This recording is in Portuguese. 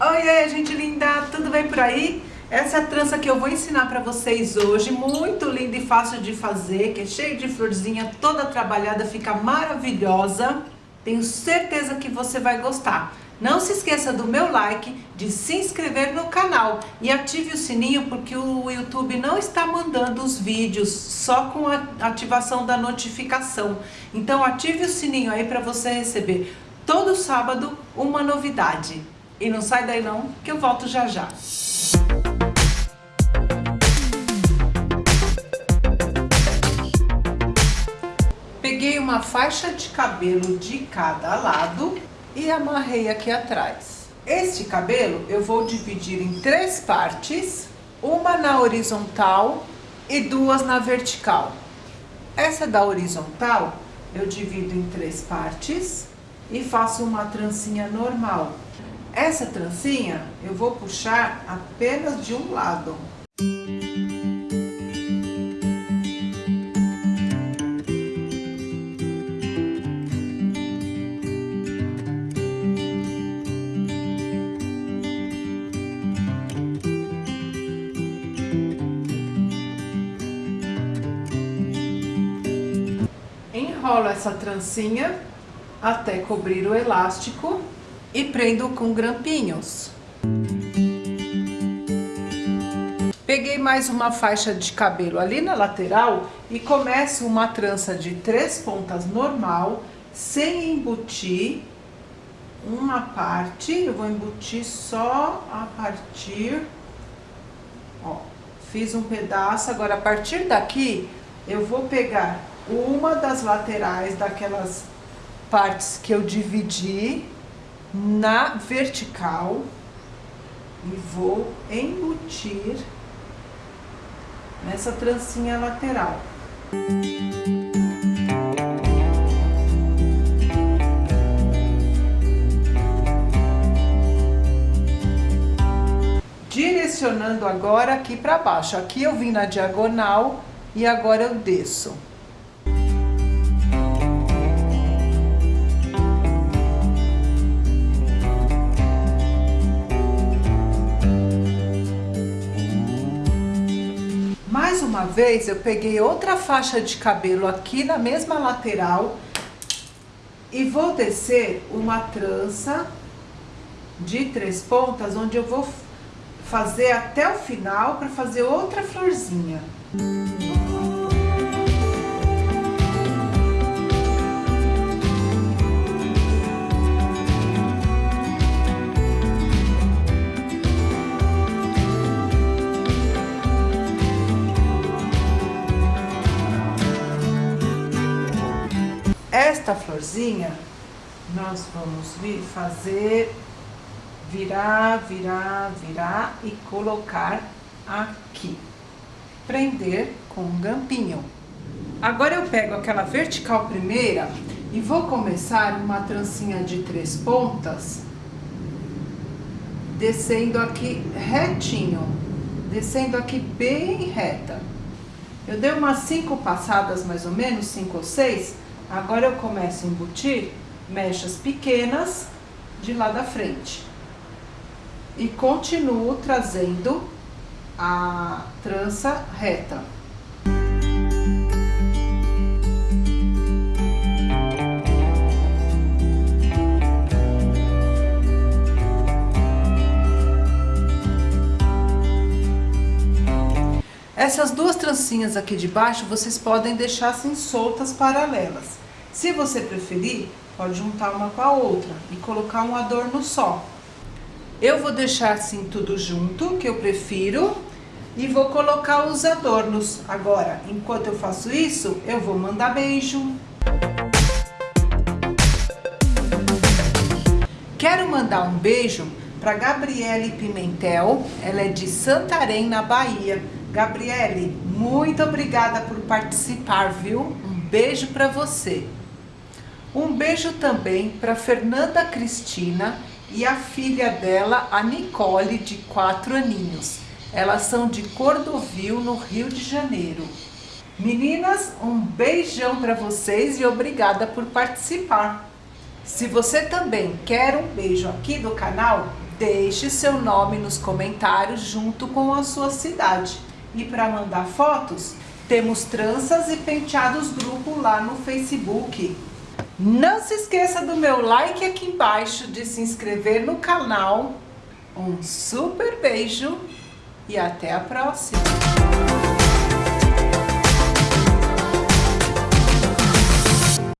Oi, gente linda, tudo bem por aí? Essa é a trança que eu vou ensinar para vocês hoje, muito linda e fácil de fazer, que é cheio de florzinha, toda trabalhada, fica maravilhosa. Tenho certeza que você vai gostar. Não se esqueça do meu like, de se inscrever no canal e ative o sininho porque o YouTube não está mandando os vídeos só com a ativação da notificação. Então ative o sininho aí para você receber todo sábado uma novidade. E não sai daí não, que eu volto já já. Peguei uma faixa de cabelo de cada lado e amarrei aqui atrás. Este cabelo eu vou dividir em três partes, uma na horizontal e duas na vertical. Essa da horizontal eu divido em três partes e faço uma trancinha normal. Essa trancinha eu vou puxar apenas de um lado. Enrolo essa trancinha até cobrir o elástico e prendo com grampinhos. Peguei mais uma faixa de cabelo ali na lateral e começo uma trança de três pontas normal, sem embutir uma parte, eu vou embutir só a partir, ó, fiz um pedaço, agora a partir daqui eu vou pegar uma das laterais daquelas partes que eu dividi na vertical e vou embutir nessa trancinha lateral. Direcionando agora aqui para baixo. Aqui eu vim na diagonal e agora eu desço. Uma vez eu peguei outra faixa de cabelo aqui na mesma lateral e vou descer uma trança de três pontas, onde eu vou fazer até o final para fazer outra florzinha. Esta florzinha, nós vamos vir fazer, virar, virar, virar e colocar aqui. Prender com um gampinho. Agora eu pego aquela vertical primeira e vou começar uma trancinha de três pontas, descendo aqui retinho, descendo aqui bem reta. Eu dei umas cinco passadas, mais ou menos, cinco ou seis, Agora eu começo a embutir mechas pequenas de lá da frente. E continuo trazendo a trança reta. Essas duas trancinhas aqui de baixo, vocês podem deixar assim soltas paralelas. Se você preferir, pode juntar uma com a outra e colocar um adorno só. Eu vou deixar assim tudo junto, que eu prefiro, e vou colocar os adornos. Agora, enquanto eu faço isso, eu vou mandar beijo. Quero mandar um beijo para Gabriele Pimentel, ela é de Santarém, na Bahia. Gabriele, muito obrigada por participar, viu? Um beijo para você. Um beijo também para Fernanda Cristina e a filha dela, a Nicole, de quatro aninhos. Elas são de Cordovil, no Rio de Janeiro. Meninas, um beijão para vocês e obrigada por participar. Se você também quer um beijo aqui do canal, deixe seu nome nos comentários junto com a sua cidade. E para mandar fotos, temos tranças e penteados grupo lá no Facebook. Não se esqueça do meu like aqui embaixo, de se inscrever no canal. Um super beijo e até a próxima!